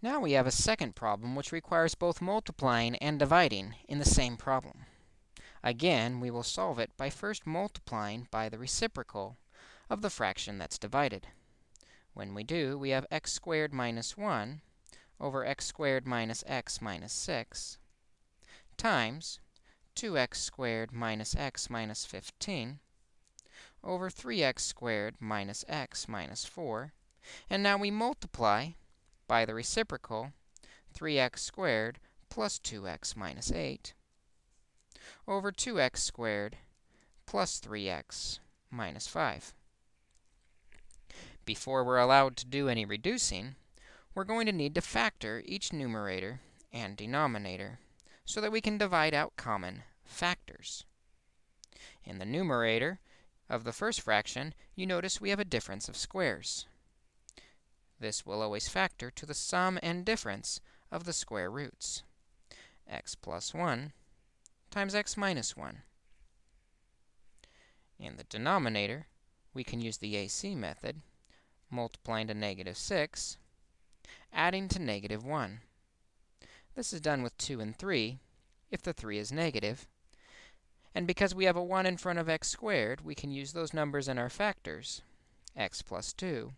Now we have a second problem which requires both multiplying and dividing in the same problem. Again, we will solve it by first multiplying by the reciprocal of the fraction that's divided. When we do, we have x squared minus 1 over x squared minus x minus 6 times 2x squared minus x minus 15 over 3x squared minus x minus 4. And now we multiply by the reciprocal 3x squared plus 2x minus 8 over 2x squared plus 3x minus 5. Before we're allowed to do any reducing, we're going to need to factor each numerator and denominator so that we can divide out common factors. In the numerator of the first fraction, you notice we have a difference of squares. This will always factor to the sum and difference of the square roots. x plus 1 times x minus 1. In the denominator, we can use the AC method, multiplying to negative 6, adding to negative 1. This is done with 2 and 3, if the 3 is negative. And because we have a 1 in front of x squared, we can use those numbers in our factors, x plus 2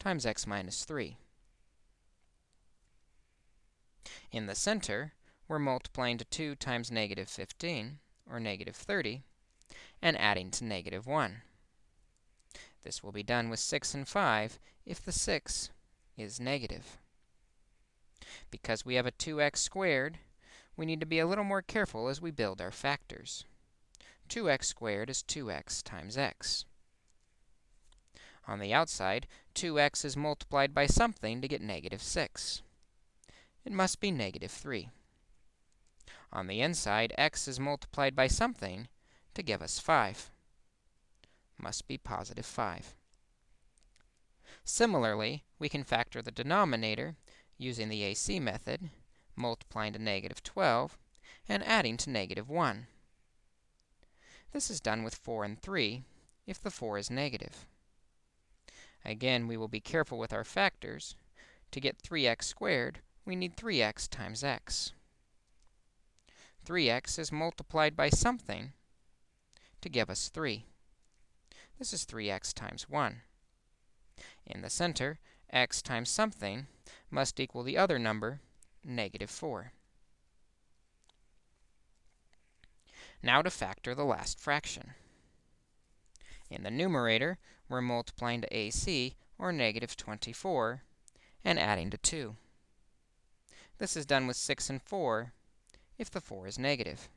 times x minus 3. In the center, we're multiplying to 2 times negative 15, or negative 30, and adding to negative 1. This will be done with 6 and 5 if the 6 is negative. Because we have a 2x squared, we need to be a little more careful as we build our factors. 2x squared is 2x times x. On the outside, 2x is multiplied by something to get negative 6. It must be negative 3. On the inside, x is multiplied by something to give us 5. Must be positive 5. Similarly, we can factor the denominator using the AC method, multiplying to negative 12 and adding to negative 1. This is done with 4 and 3 if the 4 is negative. Again, we will be careful with our factors. To get 3x squared, we need 3x times x. 3x is multiplied by something to give us 3. This is 3x times 1. In the center, x times something must equal the other number, negative 4. Now to factor the last fraction. In the numerator, we're multiplying to AC, or negative 24, and adding to 2. This is done with 6 and 4 if the 4 is negative.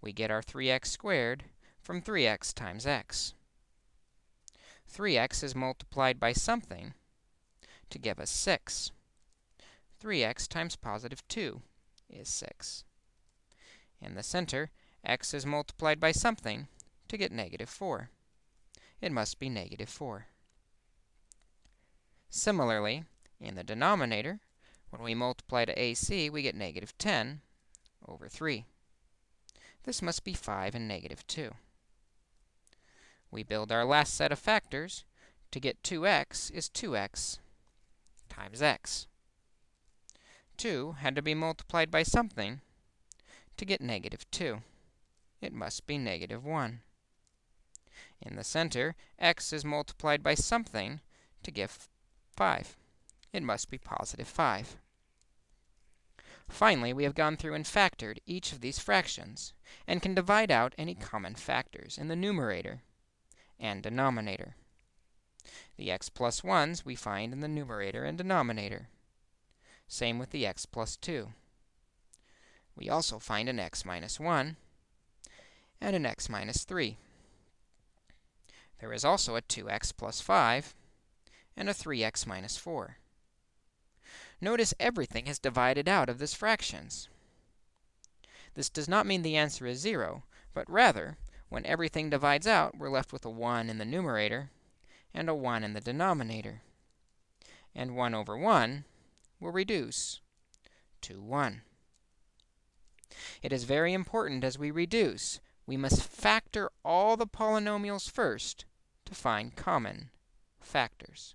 We get our 3x squared from 3x times x. 3x is multiplied by something to give us 6. 3x times positive 2 is 6. In the center, x is multiplied by something to get negative 4. It must be negative 4. Similarly, in the denominator, when we multiply to AC, we get negative 10 over 3. This must be 5 and negative 2. We build our last set of factors. To get 2x is 2x times x. 2 had to be multiplied by something to get negative 2. It must be negative 1. In the center, x is multiplied by something to give 5. It must be positive 5. Finally, we have gone through and factored each of these fractions and can divide out any common factors in the numerator and denominator. The x plus 1s we find in the numerator and denominator. Same with the x plus 2. We also find an x minus 1 and an x minus 3. There is also a 2x plus 5 and a 3x minus 4. Notice everything is divided out of this fractions. This does not mean the answer is 0, but rather, when everything divides out, we're left with a 1 in the numerator and a 1 in the denominator. And 1 over 1 will reduce to 1. It is very important as we reduce, we must factor all the polynomials first to find common factors.